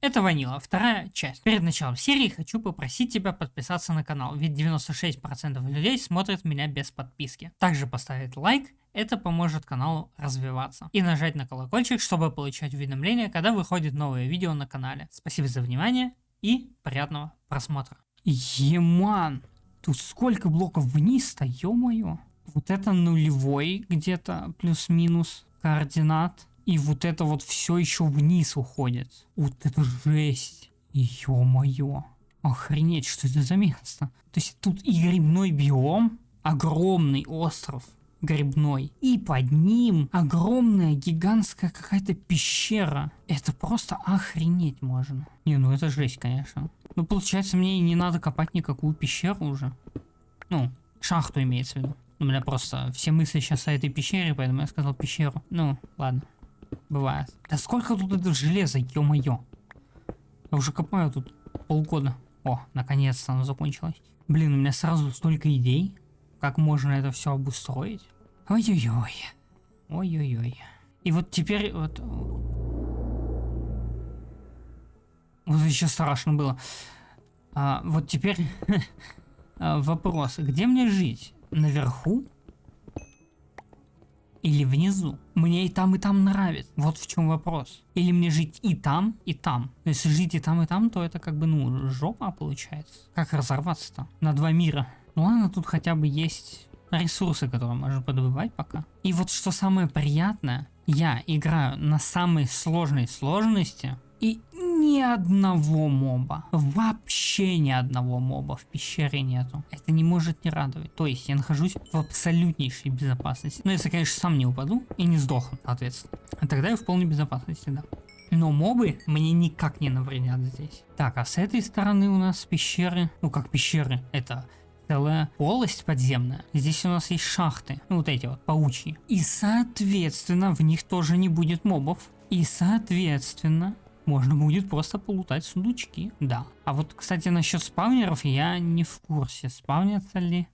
Это Ванила, вторая часть. Перед началом серии хочу попросить тебя подписаться на канал, ведь 96% людей смотрят меня без подписки. Также поставить лайк, это поможет каналу развиваться. И нажать на колокольчик, чтобы получать уведомления, когда выходит новое видео на канале. Спасибо за внимание и приятного просмотра. Еман, тут сколько блоков вниз-то, ё-моё. Вот это нулевой где-то плюс-минус координат. И вот это вот все еще вниз уходит. Вот это жесть. Ё-моё. Охренеть, что это за место? То есть тут и грибной биом, огромный остров грибной, и под ним огромная гигантская какая-то пещера. Это просто охренеть можно. Не, ну это жесть, конечно. Ну получается мне не надо копать никакую пещеру уже. Ну, шахту имеется в виду. У меня просто все мысли сейчас о этой пещере, поэтому я сказал пещеру. Ну, ладно. Бывает. Да сколько тут это железа, ё-моё. Я уже копаю тут полгода. О, наконец-то оно закончилось. Блин, у меня сразу столько идей, как можно это все обустроить. Ой-ой-ой. Ой-ой-ой. И вот теперь вот... Вот еще страшно было. А, вот теперь вопрос, где мне жить? Наверху или внизу. Мне и там, и там нравится. Вот в чем вопрос. Или мне жить и там, и там. Но если жить и там, и там, то это как бы, ну, жопа получается. Как разорваться-то? На два мира. Ну ладно, тут хотя бы есть ресурсы, которые можно подобывать пока. И вот что самое приятное, я играю на самой сложной сложности, и ни одного моба, вообще ни одного моба в пещере нету. Это не может не радовать. То есть я нахожусь в абсолютнейшей безопасности. Ну если, конечно, сам не упаду и не сдохну, соответственно. А тогда я в полной безопасности, да. Но мобы мне никак не навредят здесь. Так, а с этой стороны у нас пещеры, ну как пещеры, это целая полость подземная. Здесь у нас есть шахты, ну, вот эти вот паучьи. И соответственно в них тоже не будет мобов. И соответственно можно будет просто полутать сундучки, да. А вот, кстати, насчет спавнеров я не в курсе, спавнятся ли...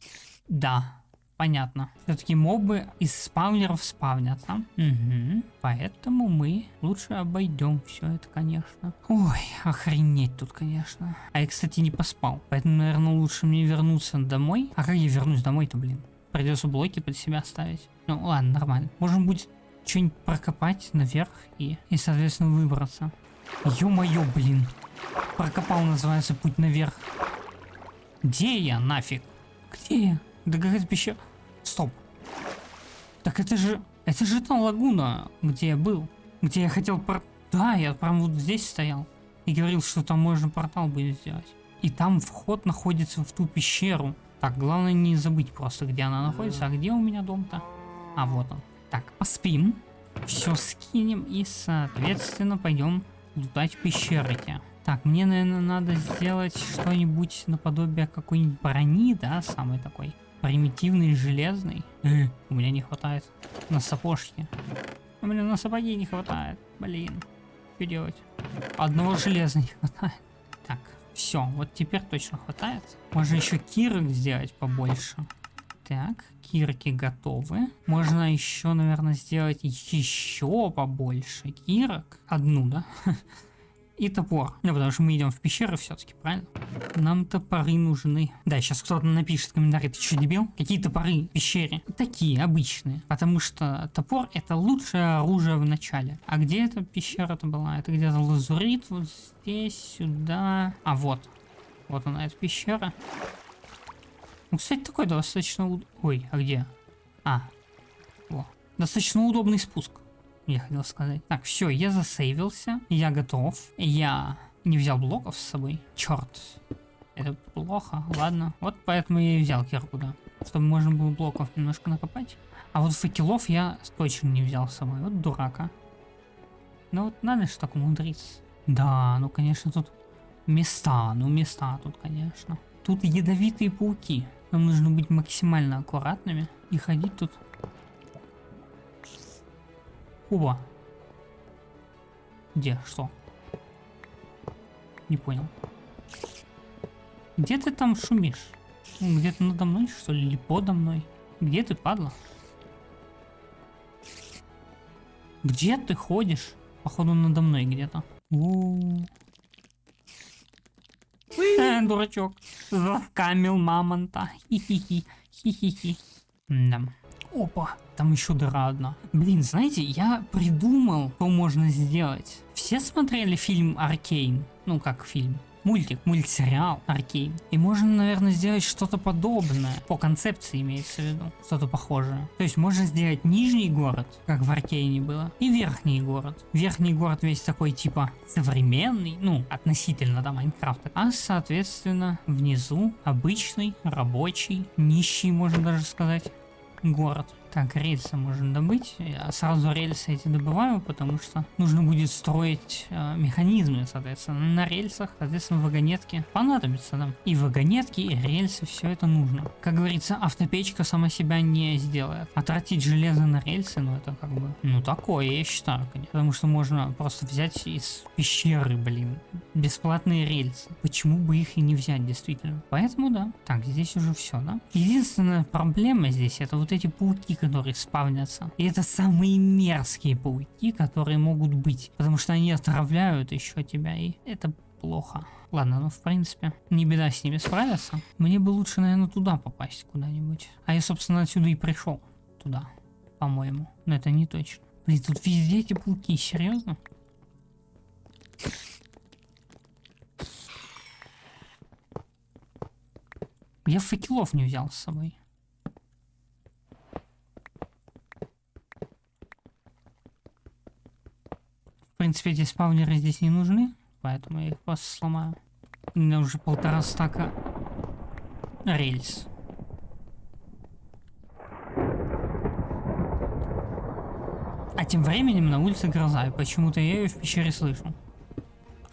Да, понятно. Все-таки мобы из спавнеров спавнятся. Угу. Поэтому мы лучше обойдем все это, конечно. Ой, охренеть тут, конечно. А я, кстати, не поспал. Поэтому, наверное, лучше мне вернуться домой. А как я вернусь домой-то, блин? Придется блоки под себя ставить. Ну ладно, нормально. Можно будет что-нибудь прокопать наверх и, и, соответственно, выбраться. Ё-моё, блин. Прокопал, называется, путь наверх. Где я, нафиг? Где я? Да какая-то пещера. Стоп. Так это же... Это же та лагуна, где я был. Где я хотел пор... Да, я прям вот здесь стоял. И говорил, что там можно портал будет сделать. И там вход находится в ту пещеру. Так, главное не забыть просто, где она находится. А где у меня дом-то? А, вот он. Так, поспим. Все скинем и, соответственно, пойдем лутать пещерки. Так, мне, наверное, надо сделать что-нибудь наподобие какой-нибудь брони, да, самый такой примитивный, железный. Э, у меня не хватает на сапожки. У меня на сапоги не хватает, блин. Что делать? Одного железа не хватает. Так, все, вот теперь точно хватает. Можно еще кирок сделать побольше. Так, кирки готовы. Можно еще, наверное, сделать еще побольше кирок. Одну, да? И топор. Ну, потому что мы идем в пещеры все-таки, правильно? Нам топоры нужны. Да, сейчас кто-то напишет в комментарии, ты что, дебил? Какие топоры в пещере? Такие, обычные. Потому что топор это лучшее оружие в начале. А где эта пещера-то была? Это где-то лазурит, вот здесь, сюда. А вот. Вот она, эта пещера. Ну, кстати, такой достаточно... Ой, а где? А, о, достаточно удобный спуск, я хотел сказать. Так, все, я засейвился, я готов. Я не взял блоков с собой. Черт, это плохо, ладно. Вот поэтому я и взял кирку, да. Чтобы можно было блоков немножко накопать. А вот факелов я точно не взял с собой. Вот дурака. Ну вот надо же так умудриться. Да, ну конечно тут места, ну места тут, конечно. Тут ядовитые пауки. Нам нужно быть максимально аккуратными и ходить тут. Оба. Где? Что? Не понял. Где ты там шумишь? Где-то надо мной, что ли? Или подо мной? Где ты, падла? Где ты ходишь? Походу надо мной где-то. Дурачок. Камил мамонта. Хи-хи-хи. Хи-хи-хи. Да. Опа, там еще дыра одна. Блин, знаете, я придумал, что можно сделать. Все смотрели фильм Аркейн? Ну, как фильм? Мультик, мультсериал Аркейн. И можно, наверное, сделать что-то подобное. По концепции имеется в виду. Что-то похожее. То есть можно сделать нижний город, как в Аркейне было, и верхний город. Верхний город весь такой типа современный, ну, относительно да, Майнкрафта. А соответственно внизу обычный, рабочий, нищий, можно даже сказать, город. Так, рельсы можно добыть. Я сразу рельсы эти добываю, потому что нужно будет строить э, механизмы, соответственно, на рельсах, соответственно, вагонетки понадобятся нам. И вагонетки, и рельсы, все это нужно. Как говорится, автопечка сама себя не сделает. А тратить железо на рельсы, ну это как бы, ну такое, я считаю, конечно. Потому что можно просто взять из пещеры, блин, бесплатные рельсы. Почему бы их и не взять, действительно? Поэтому да. Так, здесь уже все, да? Единственная проблема здесь, это вот эти пауки, которые спавнятся. И это самые мерзкие пауки, которые могут быть. Потому что они отравляют еще тебя, и это плохо. Ладно, ну в принципе, не беда с ними справиться. Мне бы лучше, наверное, туда попасть куда-нибудь. А я, собственно, отсюда и пришел. Туда, по-моему. Но это не точно. Блин, тут везде эти пауки, серьезно? Я факелов не взял с собой. Принципе, эти спавнеры здесь не нужны, поэтому я их просто сломаю. У меня уже полтора стака рельс. А тем временем на улице гроза, и почему-то я ее в пещере слышу.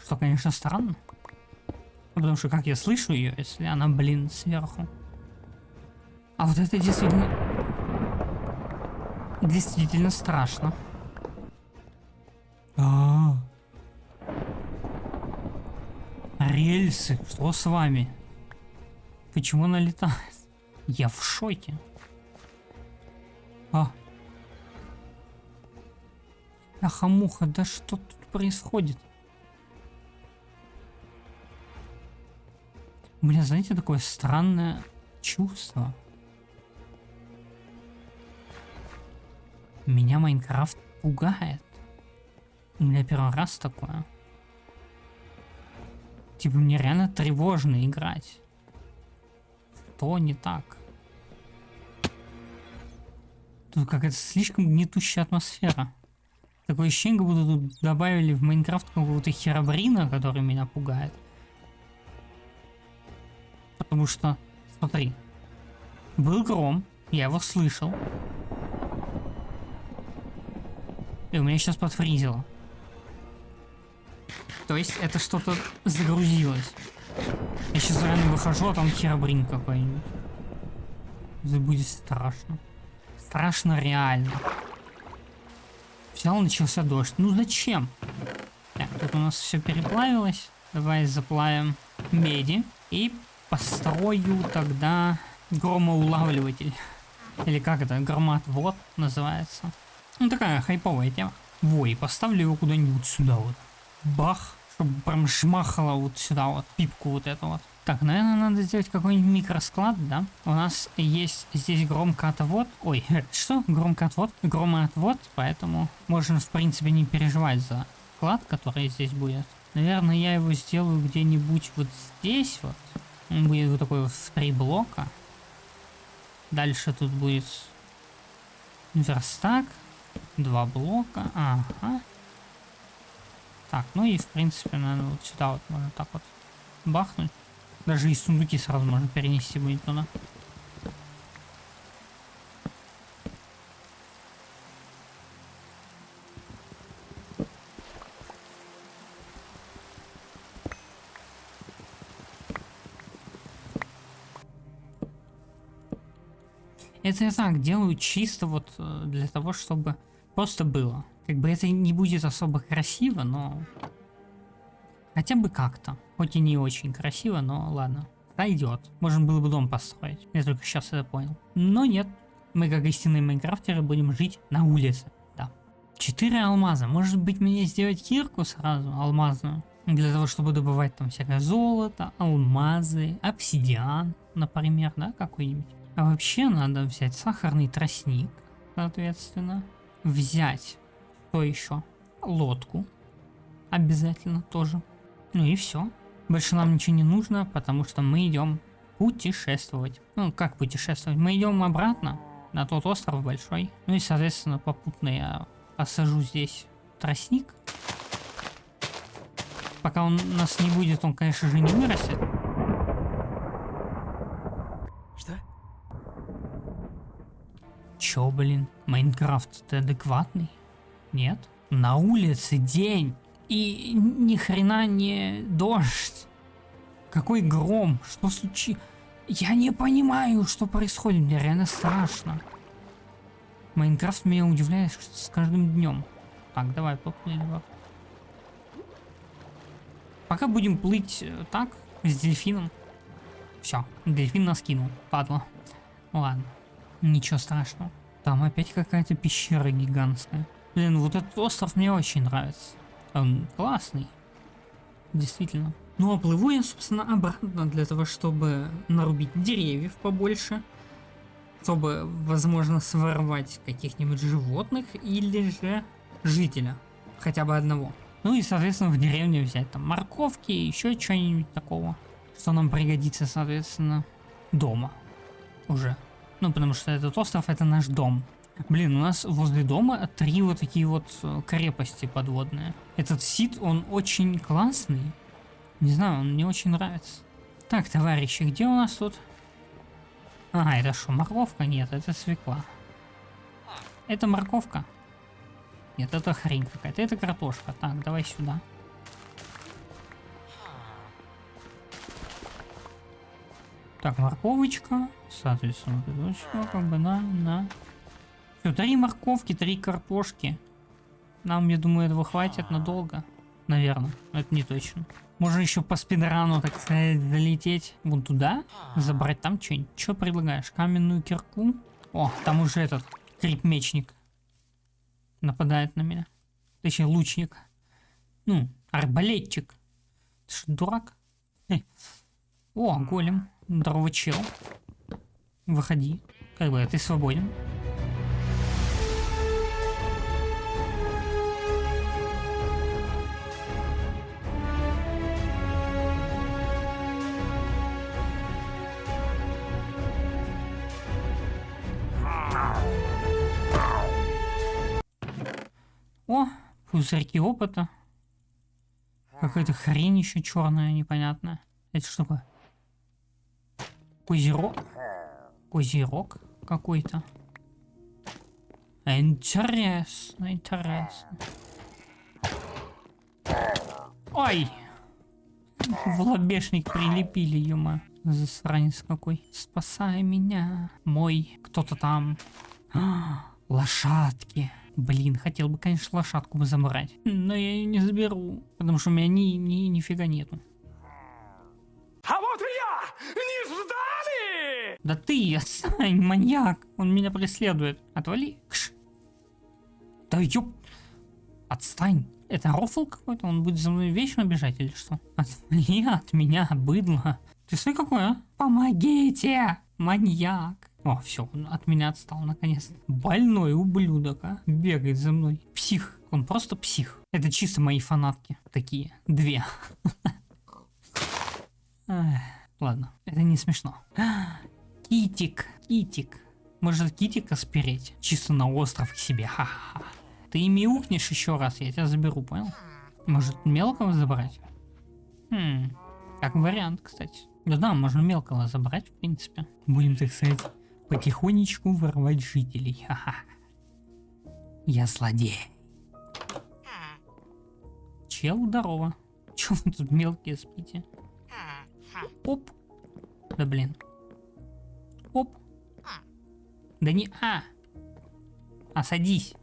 Что, конечно, странно. Потому что как я слышу ее, если она, блин, сверху. А вот это действительно... Действительно страшно. Рельсы, что с вами? Почему она летает? Я в шоке. А. Ахамуха, да что тут происходит? У меня, знаете, такое странное чувство. Меня Майнкрафт пугает. У меня первый раз такое. Типа мне реально тревожно играть. Что не так? Тут какая-то слишком гнетущая атмосфера. Такое ощущение, как будто тут добавили в Майнкрафт какого-то херобрина, который меня пугает. Потому что, смотри, был гром, я его слышал. И у меня сейчас подфризило. То есть это что-то загрузилось. Я сейчас реально выхожу, а там херобрин какой-нибудь. Это будет страшно. Страшно реально. Взял, начался дождь. Ну зачем? Так, тут у нас все переплавилось. Давай заплавим меди. И построю тогда громоулавливатель. Или как это? Громоотвод называется. Ну такая хайповая тема. Во, и поставлю его куда-нибудь сюда вот бах, чтобы прям шмахало вот сюда вот, пипку вот эту вот. Так, наверное, надо сделать какой-нибудь микросклад, да? У нас есть здесь громкоотвод. Ой, что? Громкоотвод? Громоотвод, поэтому можно, в принципе, не переживать за склад, который здесь будет. Наверное, я его сделаю где-нибудь вот здесь вот. Он будет вот такой вот в три блока. Дальше тут будет верстак. Два блока. Ага. Так, ну и в принципе, наверное, вот сюда вот можно так вот бахнуть. Даже и сундуки сразу можно перенести будет туда. Это я так делаю чисто вот э, для того, чтобы просто было. Как бы это не будет особо красиво, но... Хотя бы как-то. Хоть и не очень красиво, но ладно. Пойдет. Можно было бы дом построить. Я только сейчас это понял. Но нет. Мы, как истинные майнкрафтеры, будем жить на улице. Да. Четыре алмаза. Может быть мне сделать кирку сразу, алмазную? Для того, чтобы добывать там всякое золото, алмазы, обсидиан, например, да, какой-нибудь. А вообще надо взять сахарный тростник, соответственно. Взять, что еще? Лодку. Обязательно тоже. Ну и все. Больше нам ничего не нужно, потому что мы идем путешествовать. Ну, как путешествовать? Мы идем обратно на тот остров большой. Ну и, соответственно, попутно я посажу здесь тростник. Пока он нас не будет, он, конечно же, не вырастет. Что? Чё, блин? Майнкрафт, ты адекватный? Нет? На улице день. И ни хрена не дождь. Какой гром? Что случилось? Я не понимаю, что происходит. Мне реально страшно. Майнкрафт меня удивляет с каждым днем. Так, давай поплыли. Пока будем плыть э, так, с дельфином. Все, дельфин нас кинул, падла. Ладно, ничего страшного. Там опять какая-то пещера гигантская. Блин, вот этот остров мне очень нравится. Он классный. Действительно. Ну а плыву я, собственно, обратно для того, чтобы нарубить деревьев побольше. Чтобы, возможно, своровать каких-нибудь животных или же жителя. Хотя бы одного. Ну и, соответственно, в деревне взять там морковки, еще что-нибудь такого. Что нам пригодится, соответственно, дома. Уже. Ну, потому что этот остров это наш дом. Блин, у нас возле дома три вот такие вот э, крепости подводные. Этот сит, он очень классный. Не знаю, он мне очень нравится. Так, товарищи, где у нас тут? Ага, это что, морковка? Нет, это свекла. Это морковка? Нет, это хрень какая-то. Это картошка. Так, давай сюда. Так, морковочка. Соответственно, вот это все как бы на, на. Все, три морковки, три картошки. Нам, я думаю, этого хватит надолго. Наверное, это не точно. Можно еще по спидрану, так сказать, залететь вон туда, забрать там что-нибудь. Что предлагаешь? Каменную кирку? О, там уже этот крип-мечник нападает на меня. Точнее, лучник. Ну, арбалетчик. Ты что, дурак? Эй. О, голем. Здорово, чел. Выходи. Как бы ты свободен. О, пузырьки опыта. Какая-то хрень еще черная, непонятная. Это что такое? Козерог? Козерог какой-то. Интересно, интересно. Ой! В лобешник прилепили, юма. Засранец какой. Спасай меня. Мой кто-то там. А, лошадки. Блин, хотел бы, конечно, лошадку бы забрать. Но я ее не заберу, потому что у меня ни, ни, нифига нету. Да ты, отстань, маньяк! Он меня преследует. Отвали. Кш. Да ёп... Отстань. Это рофл какой-то? Он будет за мной вечно бежать или что? Отвали от меня, быдло. Ты смотри какой, а? Помогите! Маньяк. О, все, он от меня отстал наконец. Больной ублюдок, а? Бегает за мной. Псих. Он просто псих. Это чисто мои фанатки. Такие. Две. Ладно, это не смешно. Китик, китик. Может китика спереть? Чисто на остров к себе. Ха-ха. Ты мяукнешь еще раз, я тебя заберу, понял? Может мелкого забрать? Хм, как вариант, кстати. Да, да, можно мелкого забрать, в принципе. Будем, так сказать, потихонечку воровать жителей. Ха-ха. Я злодей. Чел, здорово. Чё вы тут мелкие спите? Оп. Да блин. Оп. Да не а. А садись.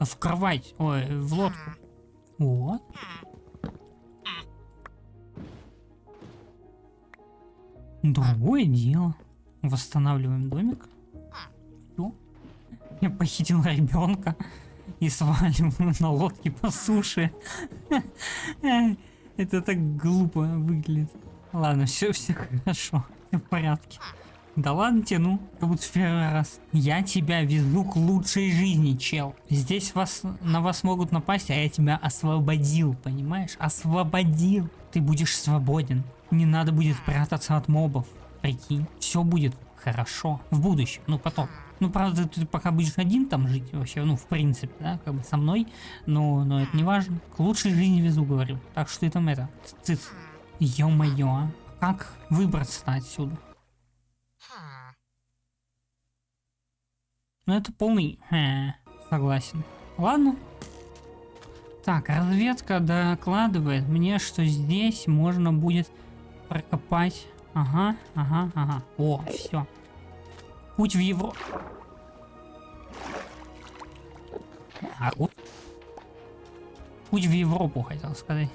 В кровать. Ой, в лодку. Вот. Другое дело. Восстанавливаем домик. Все. Я похитил ребенка и сваливаю на лодке по суше. Это так глупо выглядит. Ладно, все, все хорошо. В порядке. Да ладно тебе, ну, как будто в первый раз. Я тебя везу к лучшей жизни, чел. Здесь вас, на вас могут напасть, а я тебя освободил, понимаешь? Освободил. Ты будешь свободен. Не надо будет прятаться от мобов. Прикинь, все будет хорошо. В будущем, ну потом. Ну, правда, ты пока будешь один там жить вообще, ну, в принципе, да, как бы со мной, но, но это не важно. К лучшей жизни везу, говорю. Так что ты там это, цыц. Ё-моё, а как выбраться отсюда? Ну, это полный... Э, согласен. Ладно. Так, разведка докладывает мне, что здесь можно будет прокопать... Ага, ага, ага. О, все. Путь в Европу. А, вот. Путь в Европу, хотел сказать.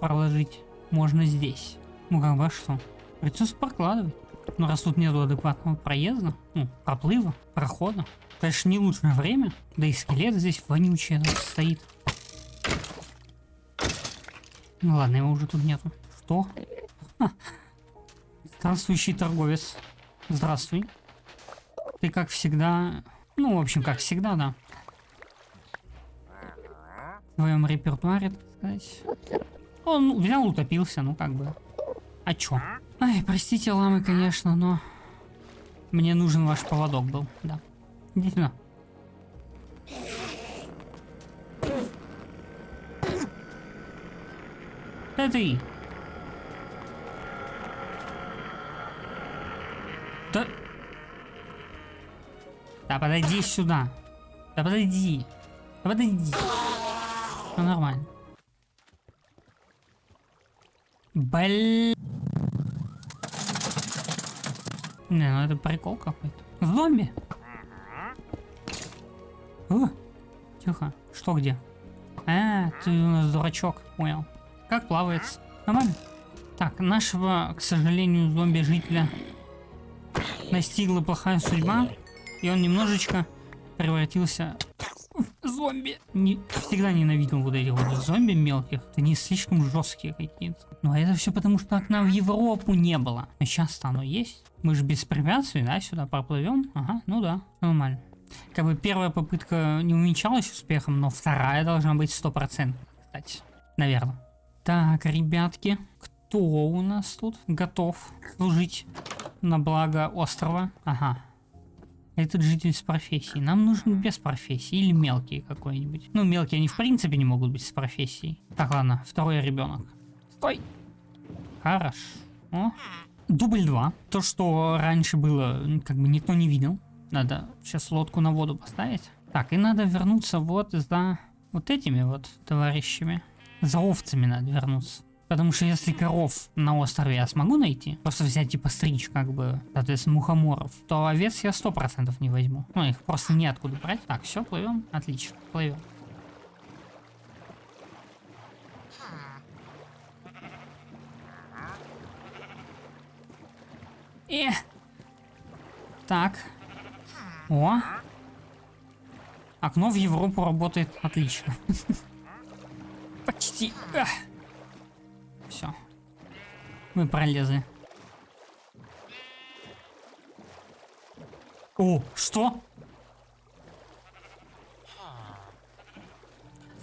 Проложить можно здесь. Ну как бы а что? Придется прокладывать. Ну раз тут нету адекватного проезда, ну, проплыва, прохода. Конечно, не лучшее время. Да и скелет здесь вонючий стоит. Ну ладно, его уже тут нету. Что? Ха. Странствующий торговец. Здравствуй. Ты как всегда... Ну, в общем, как всегда, да. В твоем репертуаре, так сказать. Он взял, утопился, ну как бы. А чё? Ай, простите, ламы, конечно, но... Мне нужен ваш поводок был, да. Иди сюда. Это ты. Да... Да подойди сюда. Да подойди. Да подойди. Ну нормально. Блин. Не, ну это прикол какой-то. Зомби. О, тихо. Что где? А, ты у нас дурачок. Понял. Как плавается? Нормально. Так, нашего, к сожалению, зомби-жителя настигла плохая судьба. И он немножечко превратился в зомби. Не, всегда ненавидел вот этих вот зомби мелких. Они слишком жесткие какие-то. Но это все потому, что окна в Европу не было. А сейчас-то оно есть. Мы же без препятствий, да, сюда проплывем. Ага, ну да, нормально. Как бы первая попытка не увенчалась успехом, но вторая должна быть стопроцентной, кстати. Наверное. Так, ребятки, кто у нас тут готов служить на благо острова? Ага, этот житель с профессией. Нам нужен без профессии или мелкий какой-нибудь. Ну, мелкие они в принципе не могут быть с профессией. Так, ладно, второй ребенок. Стой! Хорошо. Дубль 2. То, что раньше было, как бы никто не видел. Надо сейчас лодку на воду поставить. Так, и надо вернуться вот за вот этими вот товарищами. За овцами надо вернуться. Потому что если коров на острове я смогу найти, просто взять типа стричь как бы, соответственно, мухоморов, то овец я сто процентов не возьму. Ну, их просто неоткуда брать. Так, все, плывем. Отлично, плывем. И... Так. О. Окно в Европу работает отлично. Почти. Все. Мы пролезли. О, что?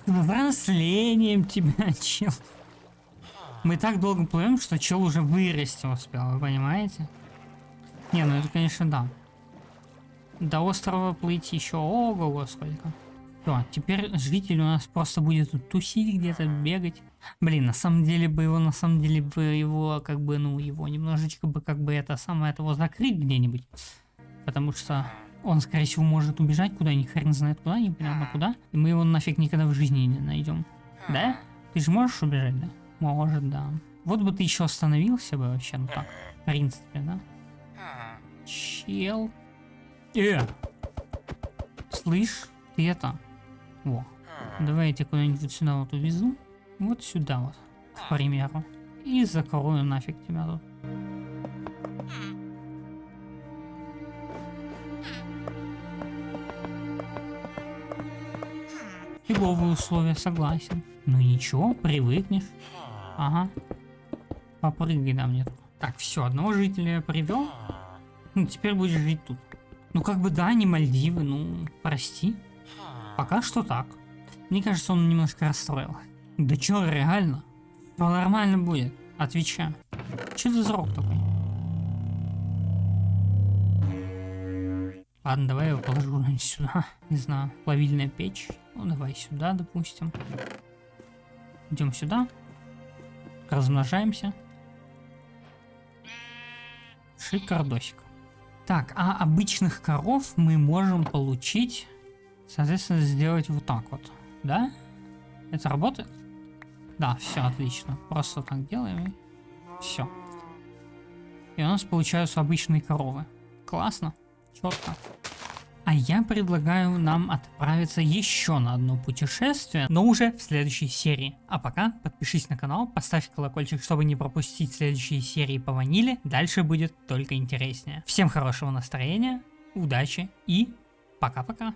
С взрослением тебя, чел. Мы так долго плывем, что чел уже вырасти успел, вы понимаете? Не, ну это конечно да. До острова плыть еще ого-го сколько. Все, теперь житель у нас просто будет тут тусить где-то, бегать. Блин, на самом деле бы его, на самом деле бы его, как бы, ну, его немножечко бы, как бы, это самое, этого закрыть где-нибудь. Потому что он, скорее всего, может убежать куда-нибудь, хрен знает куда, непонятно куда. И мы его нафиг никогда в жизни не найдем. Да? Ты же можешь убежать, да? Может, да. Вот бы ты еще остановился бы вообще, ну так, в принципе, да? Чел. Э! Слышь, ты это, во. Давайте куда-нибудь сюда вот увезу. Вот сюда вот, к примеру. И закрою нафиг тебя тут. Фиговые условия, согласен. Ну ничего, привыкнешь. Ага. Попрыгай на мне. тут. Так, все, одного жителя я привел. Ну, теперь будешь жить тут. Ну, как бы да, не Мальдивы, ну, прости. Пока что так. Мне кажется, он немножко расстроил. Да чё, реально? Все нормально будет, отвечаю. Ты за рок такой? Ладно, давай я его положу сюда. Не знаю, плавильная печь. Ну, давай сюда, допустим. Идем сюда. Размножаемся. Шикардосик. Так, а обычных коров мы можем получить, соответственно, сделать вот так вот. Да? Это работает? Да, все отлично. Просто так делаем. Все. И у нас получаются обычные коровы. Классно. Четко. А я предлагаю нам отправиться еще на одно путешествие, но уже в следующей серии. А пока подпишись на канал, поставь колокольчик, чтобы не пропустить следующие серии по ваниле. Дальше будет только интереснее. Всем хорошего настроения, удачи и пока-пока.